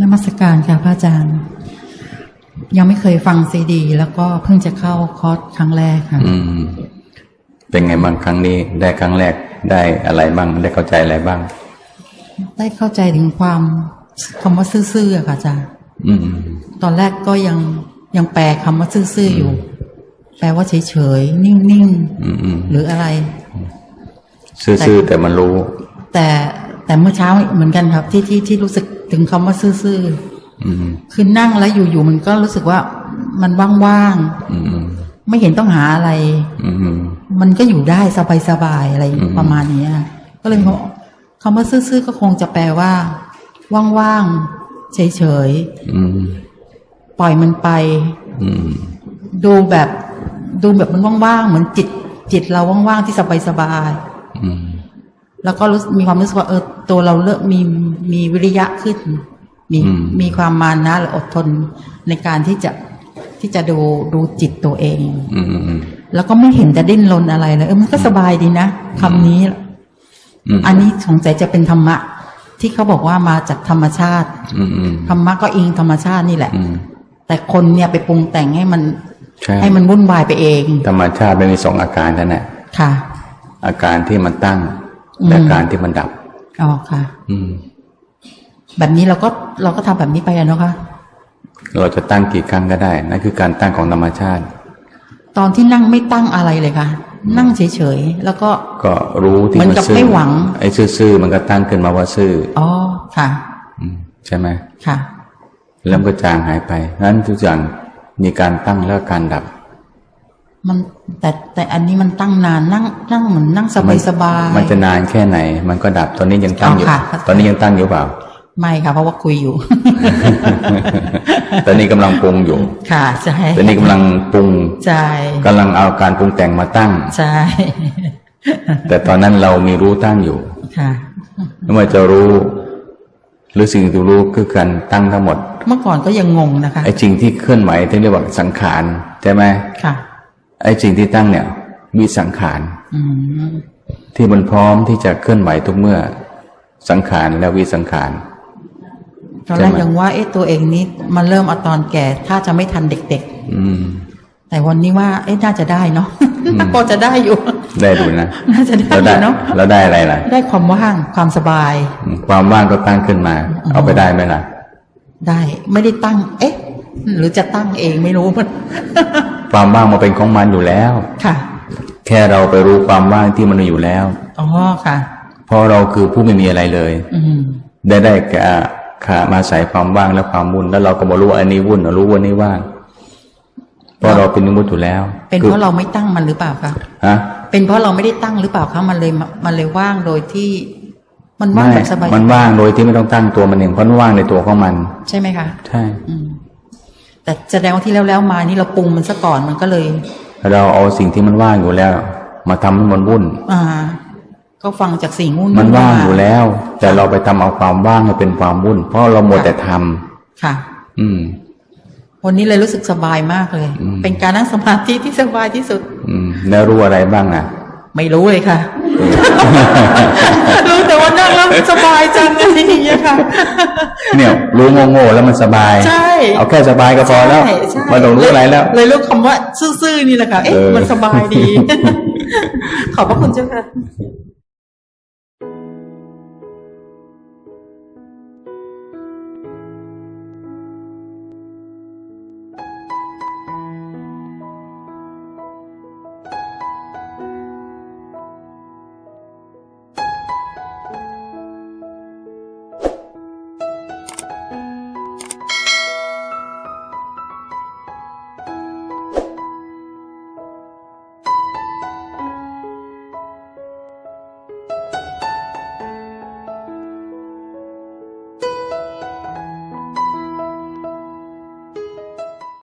นมัสการค่ะพระอาจารย์ ยังไม่เคยฟังซีดี แล้วก็เพิ่งจะเข้าคอร์สครั้งแรกค่ะอืมเป็นไงบ้างครั้งนี้ ได้ครั้งแรกได้อะไรบ้าง ได้เข้าใจอะไรบ้าง ได้เข้าใจถึงความคำว่าซื่อๆอะค่ะอาจารย์อืมตอนแรกก็ยังยังแปลคำว่าซื่อๆอยู่ แปลว่าเฉยๆนิ่งอืมอืมๆหรืออะไร ซื่อๆแต่มันรู้ แต่แต่เมื่อเช้าเหมือนกันครับ ที่ที่ที่รู้สึก ถึงคำว่าซื่ออืมๆคือนั่งแล้วอยู่ๆมันก็รู้สึกว่ามันว่างอืมอืมๆไม่เห็นต้องหาอะไรอืมอืมมันก็อยู่ได้สบายๆอะไรอืมประมาณเนี้ยก็เลยบอกคำว่าซื่อๆก็คงจะแปลว่า ว่างๆเฉยอืมๆปล่อยมันไปอืมดูแบบ ดูแบบมันว่างๆเหมือนจิต จิตเราว่างๆที่สบายอืมๆ แล้วก็รู้มีความรู้สึกว่าเออตัวเราเริ่มมีมีวิริยะขึ้น มีอืมมีความมานะหรืออดทนในการที่จะที่จะดูดูจิตตัวเองอืมอืมแล้วก็ไม่เห็นจะดิ้นรนอะไรเลยเออมันก็สบายดีนะคำนี้อืมอันนี้สงสัยจะเป็นธรรมะ ที่เขาบอกว่ามาจากธรรมชาติอืมอืมธรรมะก็อิงธรรมชาตินี่แหละอืมแต่คนเนี่ยไปปรุงแต่งให้มันใช่ให้มันวุ่นวายไปเอง ธรรมชาติมันมีสองอาการนั่นแหละค่ะ อาการที่มันตั้งอืม และอาการที่มันดับอ๋อค่ะ อืม แบบนี้เราก็เราก็ทำแบบนี้ไปอะเนาะค่ะเราจะตั้งกี่ครั้งก็ได้นั่นคือการตั้งของธรรมชาติ ตอนที่นั่งไม่ตั้งอะไรเลยค่ะ นั่งเฉยๆแล้วก็ ก็รู้ที่เหมือนมันกับซื่อไม่หวังไอ้ซื่อๆมันก็ตั้งขึ้นมาว่าซื่ออ๋อค่ะอืมใช่ไหมค่ะ แล้วมันก็จางหายไปนั้นทุกอย่างมีการตั้งแล้วการดับ มันแต่แต่อันนี้มันตั้งนานนั่งนั่งเหมือนนั่งสบายสบายมันจะนานแค่ไหน มันก็ดับตอนนี้ยังตั้งอยู่อ๋อค่ะตอนนี้ยังตั้งอยู่เปล่า ไม่ค่ะ เพราะว่าคุยอยู่ ตอนนี้กำลังปรุงอยู่ ค่ะใช่ตอนนี้กำลังปรุงใช่กำลังเอาการปรุงแต่งมาตั้งใช่แต่ตอนนั้นเรามีรู้ตั้งอยู่ ค่ะไม่ว่าจะรู้หรือสิ่งที่รู้คือการตั้งทั้งหมด เมื่อก่อนก็ยังงงนะคะไอ้สิ่งที่เคลื่อนไหวที่เรียกว่าสังขารใช่ไหมค่ะ ไอ้สิ่งที่ตั้งเนี่ย มีสังขารอืมที่มันพร้อมที่จะเคลื่อนไหวทุกเมื่อ สังขารและวิสังขารตอนแรกยังว่าเอ๊ะตัวเองนี้มันเริ่มเอาตอนแก่ ถ้าจะไม่ทันเด็กอืมๆแต่วันนี้ว่า เอ๊ะน่าจะได้เนาะน่าก็จะได้อยู่ ได้ดูนะน่าจะได้แล้วอได้ยู่เนาะแล้วได้อะไรล่ะ ได้ความว่างความสบายอืมความว่างก็ตั้งขึ้นมา เอาไปได้ไหมล่ะ ได้ไม่ได้ตั้ง เอ๊ะ หรือจะตั้งเองไม่รู้มัน ความว่างมาเป็นของมันอยู่แล้ว ค่ะ แค่เราไปรู้ความว่างที่มันอยู่แล้วอ๋อค่ะ เพราะเราคือผู้ไม่มีอะไรเลย อืมได้ได้แก่ขามาใส่ความว่างและความวุ่น แล้วเราก็มารู้ว่าอันนี้วุ่นรู้ว่านี่ว่างเพราะเราเป็นนิมุตอยู่แล้ว เป็นคือเพราะเราไม่ตั้งมันหรือเปล่าคะฮะเป็นเพราะเราไม่ได้ตั้งหรือเปล่าคะมันเลยมันเลยว่างโดยที่ มันว่างไม่แบบสบายมันว่างโดยที่ไม่ต้องตั้งตัวมันเองเพราะมันว่างในตัวของมัน ใช่ไหมคะ ใช่อืม แต่แสดงว่าที่แล้วแล้วๆมานี่เราปรุงมันซะก่อนมันก็เลย เราเอาสิ่งที่มันว่างอยู่แล้ว มาทำให้มันวุ่น อ่า ก็ฟังจากสิ่งงูนมันว่างมอยู่แล้ว แต่เราไปทำเอาความว่างให้เป็นความวุ่น เพราะเราหมดแต่ทำค่ะ อืมวันนี้เลยรู้สึกสบายมากเลยอืมเป็นการนั่งสมาธิที่สบายที่สุด อืมแล้วรู้อะไรบ้างอะ ไม่รู้เลยค่ะ รู้ แต่ว่านั่งแล้วสบายจังอะไรอย่างเงี้ยค่ะเนี่ยรู้โง่ๆแล้วมันสบายใช่เอาแค่สบายก็พอแล้วใช่ใช่ไม่ต้องรู้อะไรแล้ว เลยรู้คำว่าซื่อๆนี่แหละค่ะเอ๊ะเออมันสบายดี ขอบพระคุณเจ้าค่ะ